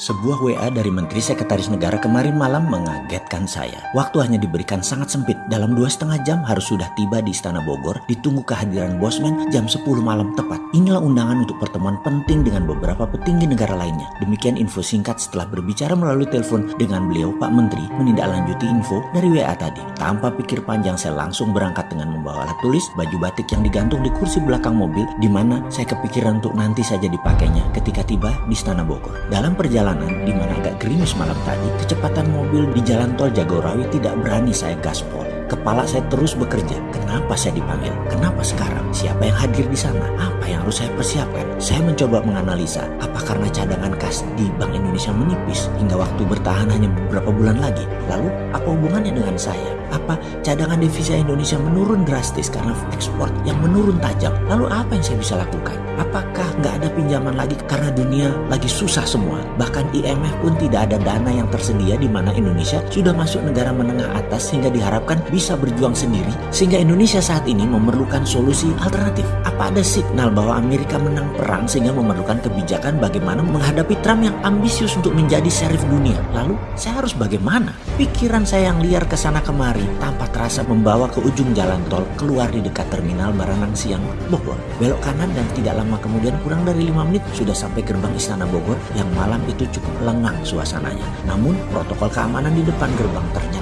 Sebuah WA dari Menteri Sekretaris Negara kemarin malam mengagetkan saya. Waktu hanya diberikan sangat sempit. Dalam dua setengah jam harus sudah tiba di Istana Bogor. Ditunggu kehadiran Bosman jam 10 malam tepat. Inilah undangan untuk pertemuan penting dengan beberapa petinggi negara lainnya. Demikian info singkat setelah berbicara melalui telepon dengan beliau Pak Menteri menindaklanjuti info dari WA tadi. Tanpa pikir panjang saya langsung berangkat dengan membawa alat tulis, baju batik yang digantung di kursi belakang mobil di mana saya kepikiran untuk nanti saja dipakainya ketika tiba di Istana Bogor. Dalam perjalanan perjalanan di mana agak gerimis malam tadi, kecepatan mobil di jalan tol Jagorawi tidak berani saya gaspol. Kepala saya terus bekerja. Kenapa saya dipanggil? Kenapa sekarang? Siapa yang hadir di sana? Apa yang harus saya persiapkan? Saya mencoba menganalisa, apa karena cadangan kas di Bank Indonesia menipis hingga waktu bertahan hanya beberapa bulan lagi? Lalu, apa hubungannya dengan saya? Apa cadangan devisa Indonesia menurun drastis karena ekspor yang menurun tajam? Lalu apa yang saya bisa lakukan? Apakah nggak ada pinjaman lagi karena dunia lagi susah semua? Bahkan IMF pun tidak ada dana yang tersedia di mana Indonesia sudah masuk negara menengah atas sehingga diharapkan bisa berjuang sendiri sehingga Indonesia saat ini memerlukan solusi alternatif. Apa ada signal bahwa Amerika menang perang sehingga memerlukan kebijakan bagaimana menghadapi Trump yang ambisius untuk menjadi serif dunia? Lalu saya harus bagaimana? Pikiran saya yang liar ke sana kemari tanpa terasa membawa ke ujung jalan tol keluar di dekat terminal Baranang Siang, Bogor. Belok kanan dan tidak lama kemudian kurang dari lima menit sudah sampai gerbang Istana Bogor yang malam itu cukup lengang suasananya. Namun protokol keamanan di depan gerbang ternyata.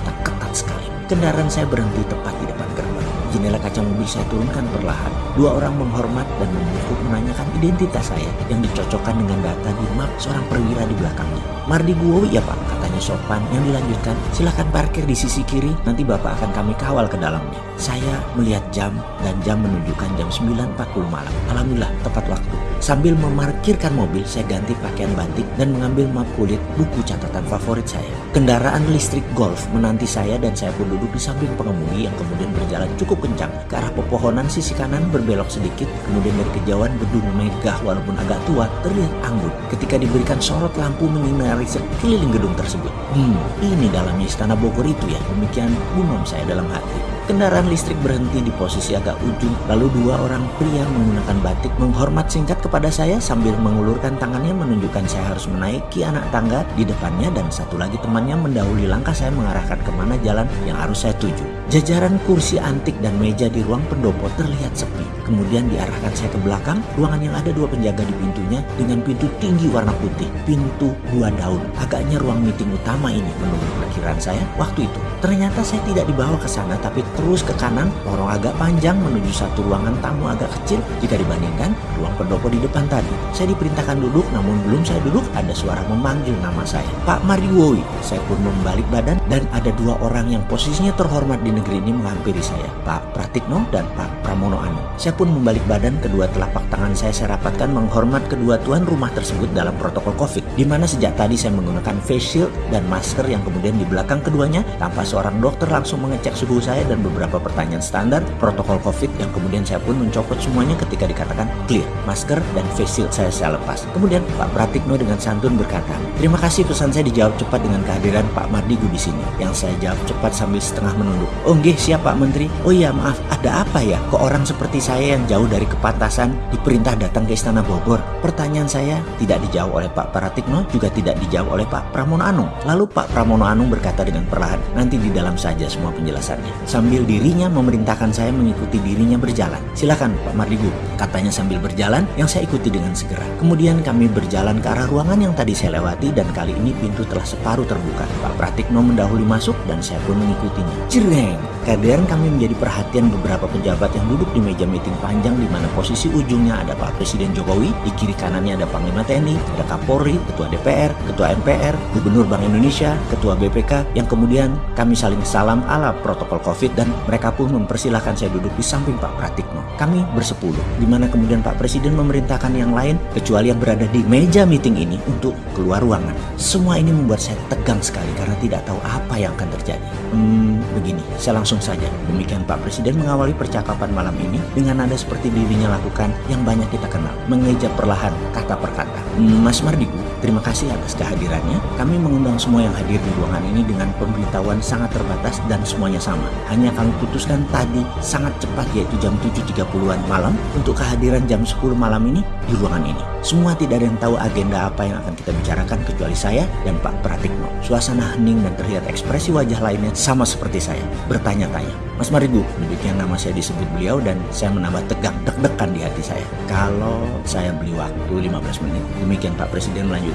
Kendaraan saya berhenti tepat di depan gerbang. Jendela kaca mobil saya turunkan perlahan. Dua orang menghormat dan membungkuk menanyakan identitas saya yang dicocokkan dengan data di map seorang perwira di belakangnya. Mardi Guowi ya pak, katanya sopan yang dilanjutkan. Silahkan parkir di sisi kiri, nanti bapak akan kami kawal ke dalamnya. Saya melihat jam dan jam menunjukkan jam 9.40 malam. Alhamdulillah tepat waktu. Sambil memarkirkan mobil, saya ganti pakaian batik dan mengambil map kulit buku catatan favorit saya. Kendaraan listrik Golf menanti saya dan saya pun duduk di samping pengemudi yang kemudian berjalan cukup kencang ke arah pepohonan sisi kanan berbelok sedikit. Kemudian dari kejauhan gedung megah walaupun agak tua terlihat anggun ketika diberikan sorot lampu menyinari sekeliling gedung tersebut. Hmm, ini dalamnya istana Bogor itu ya. Demikian gumam saya dalam hati. Kendaraan listrik berhenti di posisi agak ujung, lalu dua orang pria menggunakan batik menghormat singkat kepada saya sambil mengulurkan tangannya menunjukkan saya harus menaiki anak tangga di depannya dan satu lagi temannya mendahului langkah saya mengarahkan ke mana jalan yang harus saya tuju. Jajaran kursi antik dan meja di ruang pendopo terlihat sepi. Kemudian diarahkan saya ke belakang, ruangan yang ada dua penjaga di pintunya dengan pintu tinggi warna putih, pintu dua daun. Agaknya ruang meeting utama ini menurut perkiraan saya waktu itu. Ternyata saya tidak dibawa ke sana tapi terus ke kanan, lorong agak panjang menuju satu ruangan tamu agak kecil jika dibandingkan ruang pendopo di depan tadi. Saya diperintahkan duduk, namun belum saya duduk ada suara memanggil nama saya. Pak Mariwowi. Saya pun membalik badan dan ada dua orang yang posisinya terhormat di negeri ini menghampiri saya. Pak Pratikno dan Pak Pramono Anu. Saya pun membalik badan, kedua telapak tangan saya saya rapatkan menghormat kedua tuan rumah tersebut dalam protokol COVID. Di mana sejak tadi saya menggunakan face shield dan masker yang kemudian di belakang keduanya tanpa seorang dokter langsung mengecek suhu saya dan beberapa pertanyaan standar protokol COVID yang kemudian saya pun mencopot semuanya ketika dikatakan clear. Masker dan face shield saya saya lepas. Kemudian Pak Pratikno dengan santun berkata, terima kasih pesan saya dijawab cepat dengan kehadiran Pak Mardigu di sini. Yang saya jawab cepat sambil setengah menunduk. Oh nggih siap Pak Menteri. Oh iya maaf, ada apa ya? Kok orang seperti saya yang jauh dari kepantasan diperintah datang ke Istana Bogor? Pertanyaan saya tidak dijawab oleh Pak Pratikno juga tidak dijawab oleh Pak Pramono Anung. Lalu Pak Pramono Anung berkata dengan perlahan, nanti di dalam saja semua penjelasannya. Sambil dirinya memerintahkan saya mengikuti dirinya berjalan. Silakan Pak Mardigu, katanya sambil berjalan yang saya ikuti dengan segera. Kemudian kami berjalan ke arah ruangan yang tadi saya lewati dan kali ini pintu telah separuh terbuka. Pak Pratikno mendahului masuk dan saya pun mengikutinya. Jereng! Kehadiran kami menjadi perhatian beberapa pejabat yang duduk di meja meeting panjang di mana posisi ujungnya ada Pak Presiden Jokowi, di kiri kanannya ada Panglima TNI, ada Kapolri, Ketua DPR, Ketua MPR, Gubernur Bank Indonesia, Ketua BPK, yang kemudian kami saling salam ala protokol COVID dan mereka pun mempersilahkan saya duduk di samping Pak Pratikno. Kami bersepuluh, di mana kemudian Pak Presiden memerintahkan yang lain kecuali yang berada di meja meeting ini untuk keluar ruangan. Semua ini membuat saya tegang sekali karena tidak tahu apa yang akan terjadi. Hmm, begini, saya langsung saja, demikian Pak Presiden mengawali percakapan malam ini dengan nada seperti dirinya lakukan yang banyak kita kenal, mengeja perlahan kata per kata. Mas Mardiku, terima kasih atas kehadirannya. Kami mengundang semua yang hadir di ruangan ini dengan pemberitahuan sangat terbatas dan semuanya sama. Hanya kami putuskan tadi sangat cepat yaitu jam 7.30an malam untuk kehadiran jam 10 malam ini di ruangan ini. Semua tidak ada yang tahu agenda apa yang akan kita bicarakan kecuali saya dan Pak Pratikno. Suasana hening dan terlihat ekspresi wajah lainnya sama seperti saya, bertanya-tanya. Mas Marigu, demikian nama saya disebut beliau dan saya menambah tegang, deg-degan di hati saya. Kalau saya beli waktu 15 menit, demikian Pak Presiden melanjutkan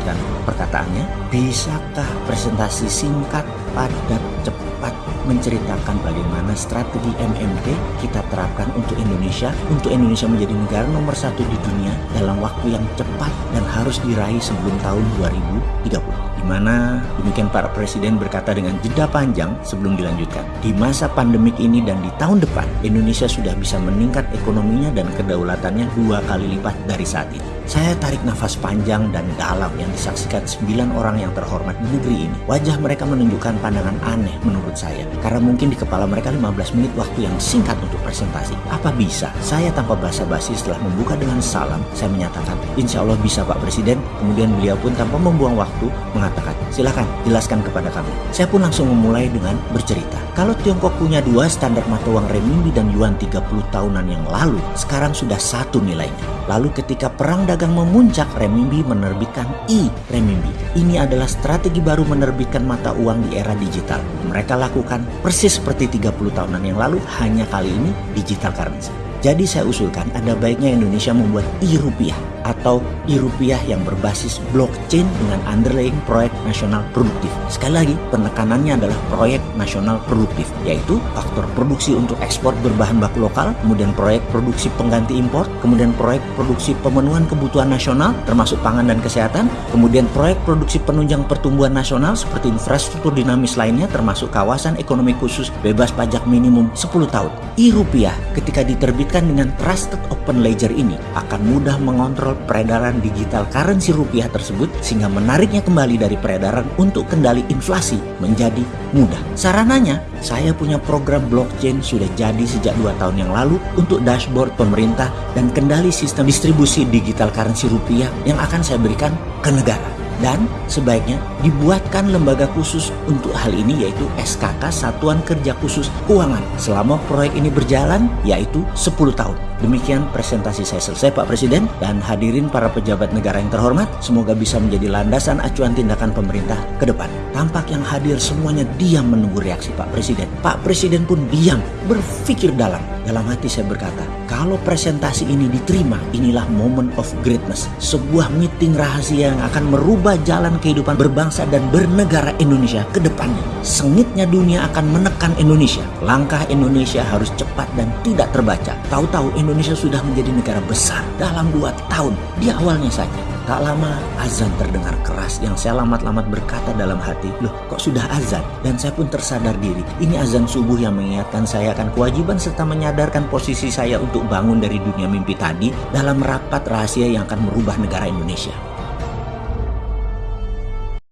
perkataannya, bisakah presentasi singkat, padat, cepat menceritakan bagaimana strategi MMT kita terapkan untuk Indonesia, untuk Indonesia menjadi negara nomor satu di dunia dalam waktu yang cepat dan harus diraih sebelum tahun 2030 di mana demikian para presiden berkata dengan jeda panjang sebelum dilanjutkan. Di masa pandemik ini dan di tahun depan, Indonesia sudah bisa meningkat ekonominya dan kedaulatannya dua kali lipat dari saat ini. Saya tarik nafas panjang dan dalam yang disaksikan sembilan orang yang terhormat di negeri ini. Wajah mereka menunjukkan pandangan aneh menurut saya. Karena mungkin di kepala mereka 15 menit waktu yang singkat untuk presentasi. Apa bisa? Saya tanpa basa-basi setelah membuka dengan salam, saya menyatakan, insya Allah bisa Pak Presiden. Kemudian beliau pun tanpa membuang waktu mengatakan, silakan jelaskan kepada kami. Saya pun langsung memulai dengan bercerita. Kalau Tiongkok punya dua standar mata uang renminbi dan yuan 30 tahunan yang lalu, sekarang sudah satu nilainya. Lalu ketika perang dagang memuncak, renminbi menerbitkan i-renminbi. Ini adalah strategi baru menerbitkan mata uang di era digital. Mereka lakukan persis seperti 30 tahunan yang lalu, hanya kali ini digital currency. Jadi saya usulkan ada baiknya Indonesia membuat e-rupiah atau e-rupiah yang berbasis blockchain dengan underlying proyek nasional produktif. Sekali lagi, penekanannya adalah proyek nasional produktif, yaitu faktor produksi untuk ekspor berbahan baku lokal, kemudian proyek produksi pengganti impor, kemudian proyek produksi pemenuhan kebutuhan nasional termasuk pangan dan kesehatan, kemudian proyek produksi penunjang pertumbuhan nasional seperti infrastruktur dinamis lainnya termasuk kawasan ekonomi khusus bebas pajak minimum 10 tahun. E-rupiah ketika diterbitkan dengan trusted open ledger ini akan mudah mengontrol peredaran digital currency rupiah tersebut sehingga menariknya kembali dari peredaran untuk kendali inflasi menjadi mudah. Sarananya, saya punya program blockchain sudah jadi sejak dua tahun yang lalu untuk dashboard pemerintah dan kendali sistem distribusi digital currency rupiah yang akan saya berikan ke negara dan sebaiknya dibuatkan lembaga khusus untuk hal ini yaitu SKK Satuan Kerja Khusus Keuangan selama proyek ini berjalan yaitu 10 tahun. Demikian presentasi saya selesai Pak Presiden dan hadirin para pejabat negara yang terhormat semoga bisa menjadi landasan acuan tindakan pemerintah ke depan. Tampak yang hadir semuanya diam menunggu reaksi Pak Presiden. Pak Presiden pun diam berpikir dalam. Dalam hati saya berkata, kalau presentasi ini diterima, inilah moment of greatness. Sebuah meeting rahasia yang akan merubah jalan kehidupan berbangsa dan bernegara Indonesia ke depannya. Sengitnya dunia akan menekan Indonesia. Langkah Indonesia harus cepat dan tidak terbaca. Tahu-tahu Indonesia sudah menjadi negara besar dalam dua tahun di awalnya saja. Tak lama azan terdengar keras yang saya lamat-lamat berkata dalam hati, loh kok sudah azan? Dan saya pun tersadar diri, ini azan subuh yang mengingatkan saya akan kewajiban serta menyadarkan posisi saya untuk bangun dari dunia mimpi tadi dalam rapat rahasia yang akan merubah negara Indonesia.